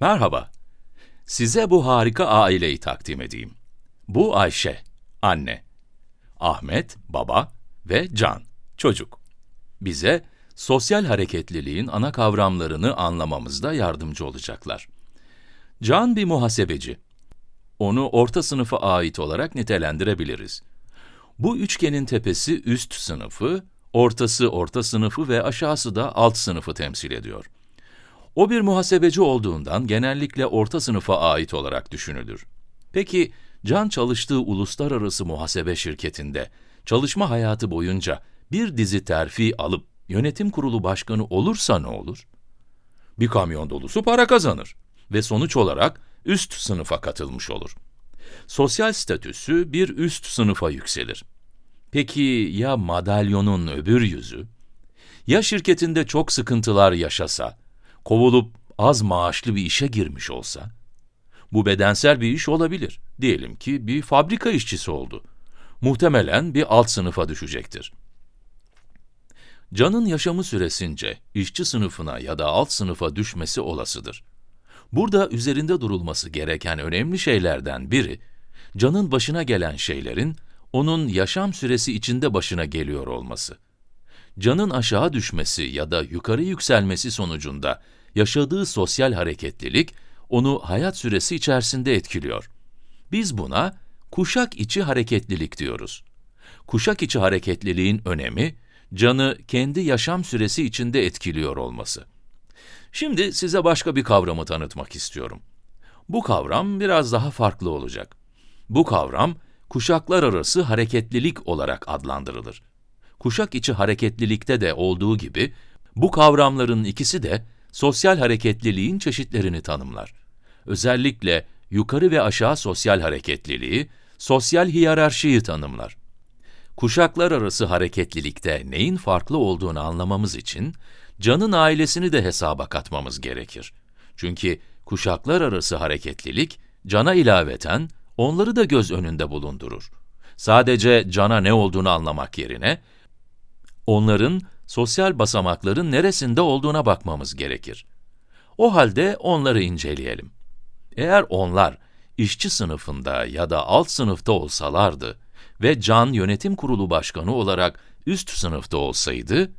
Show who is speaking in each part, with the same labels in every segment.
Speaker 1: Merhaba. Size bu harika aileyi takdim edeyim. Bu Ayşe, anne. Ahmet, baba ve Can, çocuk. Bize sosyal hareketliliğin ana kavramlarını anlamamızda yardımcı olacaklar. Can bir muhasebeci. Onu orta sınıfa ait olarak nitelendirebiliriz. Bu üçgenin tepesi üst sınıfı, ortası orta sınıfı ve aşağısı da alt sınıfı temsil ediyor. O bir muhasebeci olduğundan genellikle orta sınıfa ait olarak düşünülür. Peki, Can çalıştığı uluslararası muhasebe şirketinde çalışma hayatı boyunca bir dizi terfi alıp yönetim kurulu başkanı olursa ne olur? Bir kamyon dolusu para kazanır ve sonuç olarak üst sınıfa katılmış olur. Sosyal statüsü bir üst sınıfa yükselir. Peki ya madalyonun öbür yüzü? Ya şirketinde çok sıkıntılar yaşasa, kovulup az maaşlı bir işe girmiş olsa? Bu bedensel bir iş olabilir. Diyelim ki bir fabrika işçisi oldu. Muhtemelen bir alt sınıfa düşecektir. Can'ın yaşamı süresince işçi sınıfına ya da alt sınıfa düşmesi olasıdır. Burada üzerinde durulması gereken önemli şeylerden biri, Can'ın başına gelen şeylerin, onun yaşam süresi içinde başına geliyor olması. Can'ın aşağı düşmesi ya da yukarı yükselmesi sonucunda yaşadığı sosyal hareketlilik, onu hayat süresi içerisinde etkiliyor. Biz buna kuşak içi hareketlilik diyoruz. Kuşak içi hareketliliğin önemi, canı kendi yaşam süresi içinde etkiliyor olması. Şimdi size başka bir kavramı tanıtmak istiyorum. Bu kavram biraz daha farklı olacak. Bu kavram, kuşaklar arası hareketlilik olarak adlandırılır. Kuşak içi hareketlilikte de olduğu gibi, bu kavramların ikisi de sosyal hareketliliğin çeşitlerini tanımlar. Özellikle yukarı ve aşağı sosyal hareketliliği, sosyal hiyerarşiyi tanımlar. Kuşaklar arası hareketlilikte neyin farklı olduğunu anlamamız için, Can'ın ailesini de hesaba katmamız gerekir. Çünkü kuşaklar arası hareketlilik, Can'a ilaveten, onları da göz önünde bulundurur. Sadece Can'a ne olduğunu anlamak yerine, onların sosyal basamakların neresinde olduğuna bakmamız gerekir. O halde onları inceleyelim. Eğer onlar, işçi sınıfında ya da alt sınıfta olsalardı ve Can yönetim kurulu başkanı olarak üst sınıfta olsaydı,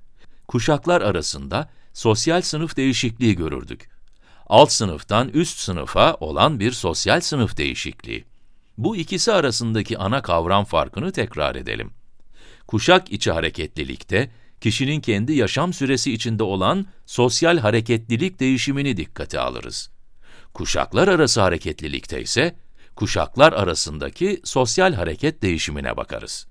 Speaker 1: kuşaklar arasında sosyal sınıf değişikliği görürdük. Alt sınıftan üst sınıfa olan bir sosyal sınıf değişikliği. Bu ikisi arasındaki ana kavram farkını tekrar edelim. Kuşak içi hareketlilikte, kişinin kendi yaşam süresi içinde olan sosyal hareketlilik değişimini dikkate alırız. Kuşaklar arası hareketlilikte ise, kuşaklar arasındaki sosyal hareket değişimine bakarız.